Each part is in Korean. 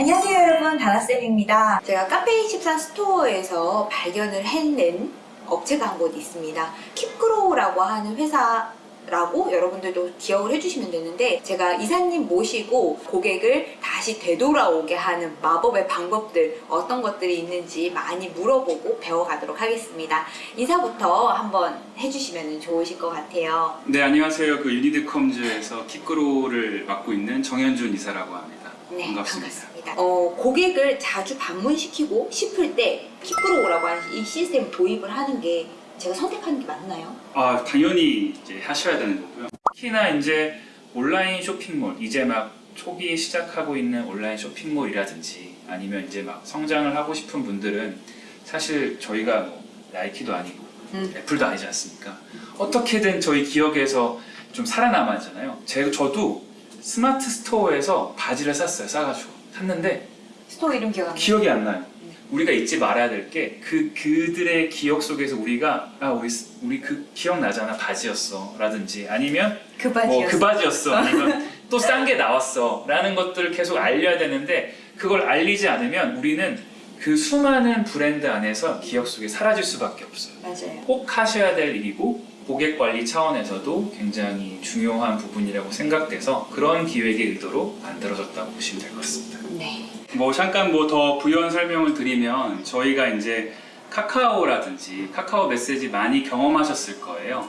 안녕하세요 여러분. 다나쌤입니다. 제가 카페24 스토어에서 발견을 해낸 업체가 한 곳 있습니다. 킵그로우라고 하는 회사 라고 여러분들도 기억을 해주시면 되는데 제가 이사님 모시고 고객을 다시 되돌아오게 하는 마법의 방법들 어떤 것들이 있는지 많이 물어보고 배워가도록 하겠습니다. 인사부터 한번 해주시면 좋으실 것 같아요. 네 안녕하세요. 그 유니드컴즈에서 킥그로를 맡고 있는 정현준 이사라고 합니다. 네, 반갑습니다. 반갑습니다. 어, 고객을 자주 방문시키고 싶을 때 킵그로우라고 하는 이 시스템을 도입을 하는 게 제가 선택하는 게 맞나요? 아 당연히 이제 하셔야 되는 거고요. 특히나 이제 온라인 쇼핑몰 이제 막 초기 시작하고 있는 온라인 쇼핑몰이라든지 아니면 이제 막 성장을 하고 싶은 분들은 사실 저희가 뭐 나이키도 아니고 음. 애플도 아니지 않습니까? 어떻게든 저희 기억에서 좀 살아남아야 하잖아요. 제, 저도 스마트 스토어에서 바지를 샀어요 싸가지고 샀는데 스토어 이름 기억 안 나요? 기억이 안 나요. 우리가 잊지 말아야 될 게 그 그들의 기억 속에서 우리가 아 우리 스- 우리 그 기억 나잖아 바지였어 라든지 아니면 그뭐 바지였어요. 그 바지였어 아니면 또 싼 게 나왔어 라는 것들을 계속 알려야 되는데 그걸 알리지 않으면 우리는 그 수많은 브랜드 안에서 기억 속에 사라질 수밖에 없어요. 맞아요. 꼭 하셔야 될 일이고 고객 관리 차원에서도 굉장히 중요한 부분이라고 생각돼서 그런 기획의 의도로 만들어졌다고 보시면 될 것 같습니다. 네. 뭐 잠깐 뭐 더 부연 설명을 드리면 저희가 이제 카카오라든지 카카오 메시지 많이 경험하셨을 거예요.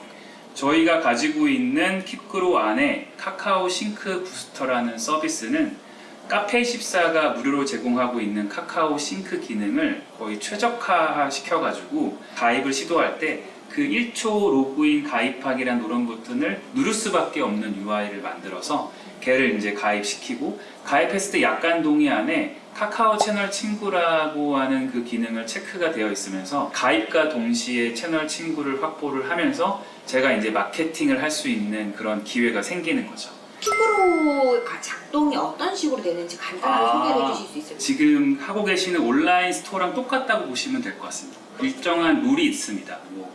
저희가 가지고 있는 킵그로 안에 카카오 싱크 부스터라는 서비스는 카페14가 무료로 제공하고 있는 카카오 싱크 기능을 거의 최적화 시켜가지고 가입을 시도할 때 그 1초 로그인 가입하기란 노란 버튼을 누를 수밖에 없는 UI를 만들어서 걔를 이제 가입시키고 가입했을 때 약간 동의 안에 카카오 채널 친구라고 하는 그 기능을 체크가 되어 있으면서 가입과 동시에 채널 친구를 확보를 하면서 제가 이제 마케팅을 할 수 있는 그런 기회가 생기는 거죠. 킵그로우가 작동이 어떤 식으로 되는지 간단하게 아. 소개를 해주실 수 있을까요? 지금 하고 계시는 온라인 스토어랑 똑같다고 보시면 될 것 같습니다. 일정한 룰이 있습니다. 뭐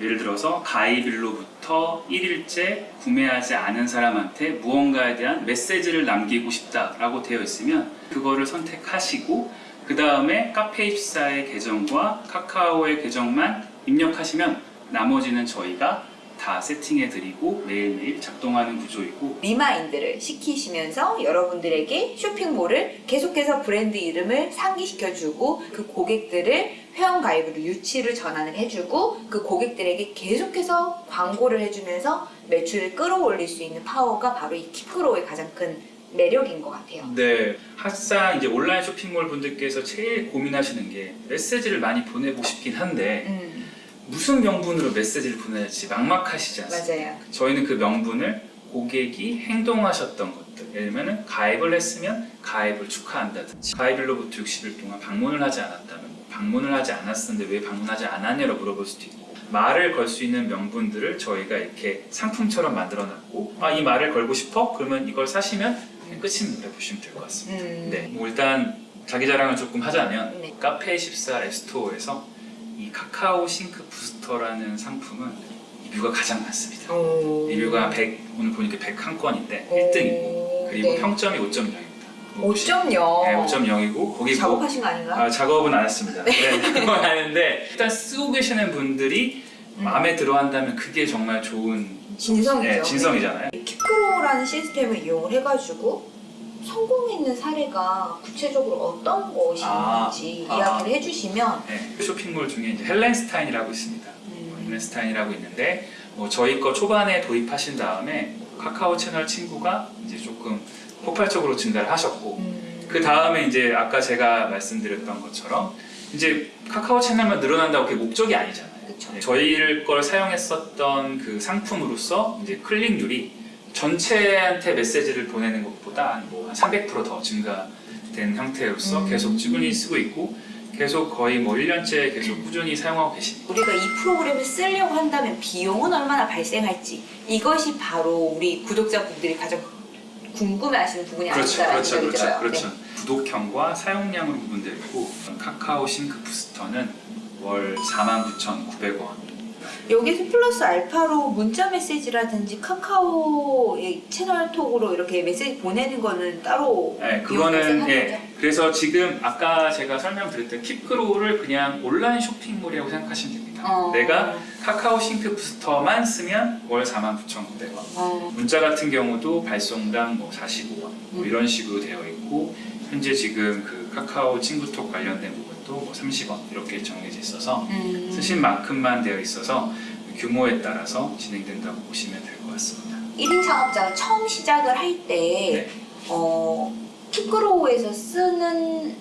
예를 들어서 가입일로부터 1일째 구매하지 않은 사람한테 무언가에 대한 메시지를 남기고 싶다라고 되어 있으면 그거를 선택하시고 그 다음에 카페24의 계정과 카카오의 계정만 입력하시면 나머지는 저희가 다 세팅해드리고 매일매일 작동하는 구조이고 remind를 시키시면서 여러분들에게 쇼핑몰을 계속해서 브랜드 이름을 상기시켜주고 그 고객들을 회원 가입으로 유치를 전환을 해주고 그 고객들에게 계속해서 광고를 해주면서 매출을 끌어올릴 수 있는 파워가 바로 이 킵그로우의 가장 큰 매력인 것 같아요. 네, 항상 이제 온라인 쇼핑몰 분들께서 제일 고민하시는 게 메시지를 많이 보내고 싶긴 한데 음, 무슨 명분으로 메시지를 보내야지 막막하시지 않습니까? 맞아요. 저희는 그 명분을 고객이 행동하셨던 것들 예를 들면 가입을 했으면 가입을 축하한다든지 가입일로부터 60일 동안 방문을 하지 않았다면 뭐 방문을 하지 않았었는데 왜 방문하지 않았냐고 물어볼 수도 있고 말을 걸 수 있는 명분들을 저희가 이렇게 상품처럼 만들어놨고 아 이 말을 걸고 싶어? 그러면 이걸 사시면 끝입니다 보시면 될 것 같습니다 음, 네, 뭐 일단 자기 자랑을 조금 하자면 네. 카페14 앱스토어에서 이 카카오 싱크 부스터라는 상품은 리뷰가 가장 많습니다. 오. 리뷰가 100, 오늘 보니까 101건인데 오. 1등이고 그리고 네. 평점이 5.0입니다. 5.0. 네, 5.0이고 거기 뭐 작업하신 거 아닌가? 아, 작업은 안 했습니다. 네, 그건 아는데 일단 쓰고 계시는 분들이 음. 마음에 들어 한다면 그게 정말 좋은 진성이죠. 네, 진성이잖아요. 킵크로라는 시스템을 이용을 해가지고 성공했는 사례가 구체적으로 어떤 것이 아, 있는지 아. 이야기를 해주시면 네, 쇼핑몰 중에 이제 헬렌스타인이라고 있습니다. 음, 헬렌스타인이라고 있는데 뭐 저희 거 초반에 도입하신 다음에 카카오 채널 친구가 이제 조금 폭발적으로 증가를 하셨고 음, 그 다음에 이제 아까 제가 말씀드렸던 것처럼 이제 카카오 채널만 늘어난다고 그게 목적이 아니잖아요. 네, 저희 걸 사용했었던 그 상품으로서 이제 클릭률이 전체한테 메시지를 보내는 것보다 뭐한 300%더 증가된 형태로서 음. 계속 꾸준히 쓰고 있고 계속 거의 뭐 1년째 계속 꾸준히 사용하고 계십니다. 우리가 이 프로그램을 쓰려고 한다면 비용은 얼마나 발생할지 이것이 바로 우리 구독자분들이 가장 궁금해하시는 부분이 그렇죠, 아닐까라는 그렇죠, 생각이 그렇죠, 들어요. 그렇죠. 네. 구독형과 사용량으로 구분되고 카카오 싱크 부스터는 월 49,900원. 여기서 플러스 알파로 문자 메시지라든지 카카오의 채널 톡으로 이렇게 메시지 보내는 거는 따로 네, 그거는 예? 그래서 지금 아까 제가 설명드렸던 킵그로우를 그냥 온라인 쇼핑몰이라고 생각하시면 됩니다. 어. 내가 카카오 싱크 부스터만 쓰면 월 49,900원. 어. 문자 같은 경우도 발송당 뭐 45원 뭐 음. 이런 식으로 되어 있고 현재 지금 그 카카오 친구톡 관련된 부분도 뭐 30원 이렇게 정해져 있어서 음. 쓰신 만큼만 되어 있어서 규모에 따라서 진행된다고 보시면 될 것 같습니다. 1인 창업자가 처음 시작을 할때 네. 어, 킵그로우에서 쓰는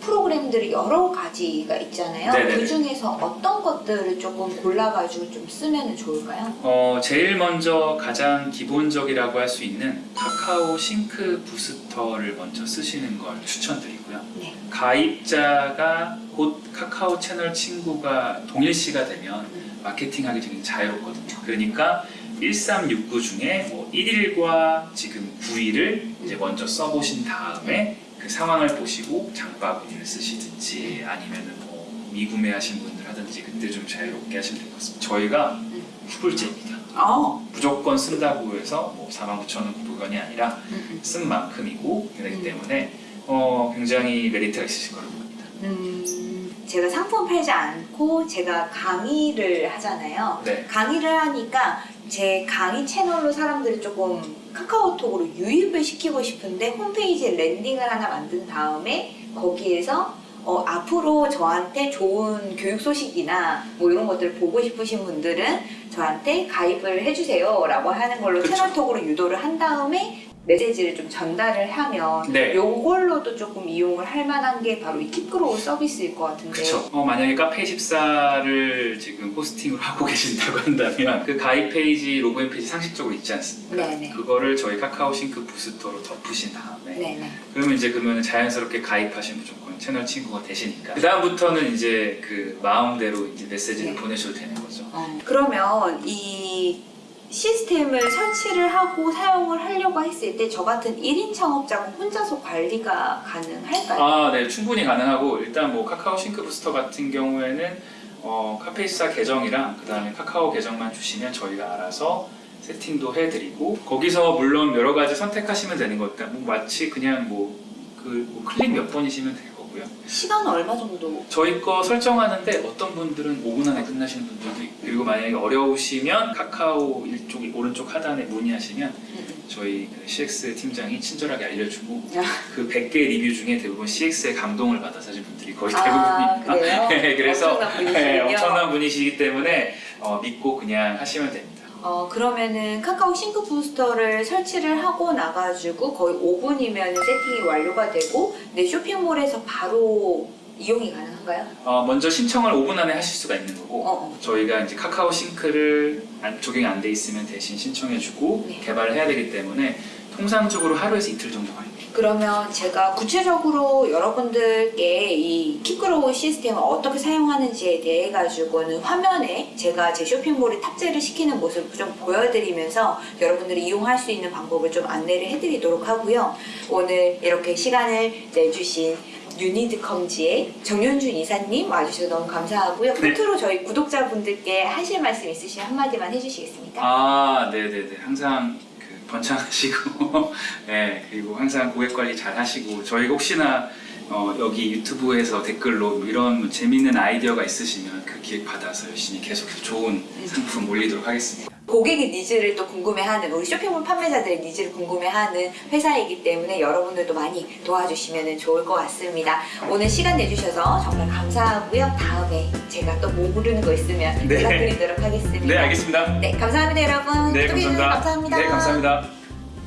프로그램들이 여러 가지가 있잖아요. 네네네. 그 중에서 어떤 것들을 조금 골라가지고 좀 쓰면 좋을까요? 어, 제일 먼저 가장 기본적이라고 할 수 있는 카카오 싱크 부스터를 먼저 쓰시는 걸 추천드리고요. 네. 가입자가 곧 카카오 채널 친구가 동일시가 되면 음. 마케팅하기 되게 자유롭거든요. 그러니까 1369 중에 뭐 1일과 지금 9일을 이제 먼저 써보신 다음에 그 상황을 보시고 장바구니를 쓰시든지 아니면은 뭐 미구매하신 분들 하든지 그때 좀 자유롭게 하시면 될 것 같습니다. 저희가 음. 후불제입니다. 어. 무조건 쓴다고 해서 뭐 49,900원이 아니라 음, 쓴 만큼이고 그렇기 음. 때문에 어, 굉장히 메리트가 있으실 거라고 봅니다. 음, 제가 상품 팔지 않고 제가 강의를 하잖아요. 네. 강의를 하니까 제 강의 채널로 사람들을 조금 카카오톡으로 유입을 시키고 싶은데 홈페이지에 landing을 하나 만든 다음에 거기에서 어, 앞으로 저한테 좋은 교육 소식이나 뭐 이런 것들을 보고 싶으신 분들은 저한테 가입을 해주세요 라고 하는 걸로 그쵸. 채널톡으로 유도를 한 다음에 메시지를 좀 전달을 하면 네. 요걸로도 조금 이용을 할 만한 게 바로 이 킵그로우 서비스일 것 같은데 그쵸. 어, 만약에 카페24를 지금 호스팅으로 하고 계신다고 한다면 그 가입 페이지, 로그인 페이지 상식적으로 있지 않습니까? 네네. 그거를 저희 카카오 싱크 부스터로 덮으신 다음에 네네. 그러면 이제 그러면 자연스럽게 가입하신 무조건 채널 친구가 되시니까 그 다음부터는 이제 그 마음대로 이제 메시지를 네. 보내셔도 되는 거죠. 어, 그러면 이 시스템을 설치를 하고 사용을 하려고 했을 때 저 같은 1인 창업자가 혼자서 관리가 가능할까요? 아, 네, 충분히 가능하고 일단 뭐 카카오 싱크 부스터 같은 경우에는 어, 카페이사 계정이랑 그 다음에 카카오 계정만 주시면 저희가 알아서 세팅도 해드리고 거기서 물론 여러 가지 선택하시면 되는 거니까 뭐 마치 그냥 뭐그 클릭 몇 번이시면 될 거고요. 시간은 얼마 정도? 저희 거 설정하는데 어떤 분들은 5분 안에 끝나시는 분들도 있고 그리고 만약에 어려우시면 카카오 이쪽 오른쪽 하단에 문의하시면 음, 저희 그 CX 팀장이 친절하게 알려주고 아. 그 100개 리뷰 중에 대부분 CX에 감동을 받아서 분들이 거의 아, 대부분입니다. 네, 그래서. 네, 엄청난 분이시기 때문에 어, 믿고 그냥 하시면 됩니다. 어, 그러면은 카카오 싱크 부스터를 설치를 하고 나가지고 거의 5분이면 세팅이 완료가 되고 내 쇼핑몰에서 바로 이용이 가능한가요? 어, 먼저 신청을 5분 안에 하실 수가 있는 거고 어, 어. 저희가 이제 카카오 싱크를 안- 적용이 안 돼 있으면 대신 신청해주고 네. 개발을 해야 되기 때문에 통상적으로 하루에서 이틀 정도 걸립니다. 그러면 제가 구체적으로 여러분들께 이 킵그로우 시스템을 어떻게 사용하는지에 대해 가지고는 화면에 제가 제 쇼핑몰에 탑재를 시키는 모습을 좀 보여드리면서 여러분들이 이용할 수 있는 방법을 좀 안내를 해드리도록 하고요. 오늘 이렇게 시간을 내주신 유니드컴즈의 정윤준 이사님 와주셔서 너무 감사하고요. 네. 끝으로 저희 구독자분들께 하실 말씀 있으시면 한마디만 해주시겠습니까? 아, 네네네. 항상 그 번창하시고, 네, 그리고 항상 고객 관리 잘 하시고, 저희가 혹시나 어, 여기 유튜브에서 댓글로 뭐 이런 재밌는 아이디어가 있으시면 그 기획 받아서 열심히 계속해서 좋은 상품 올리도록 하겠습니다. 고객의 니즈를 또 궁금해하는 우리 쇼핑몰 판매자들의 니즈를 궁금해하는 회사이기 때문에 여러분들도 많이 도와주시면 좋을 것 같습니다. 오늘 시간 내주셔서 정말 감사하고요. 다음에 제가 또 모르는 거 있으면 네. 연락드리도록 하겠습니다. 네, 알겠습니다. 네, 감사합니다, 여러분. 네, 감사합니다. 감사합니다. 네, 감사합니다.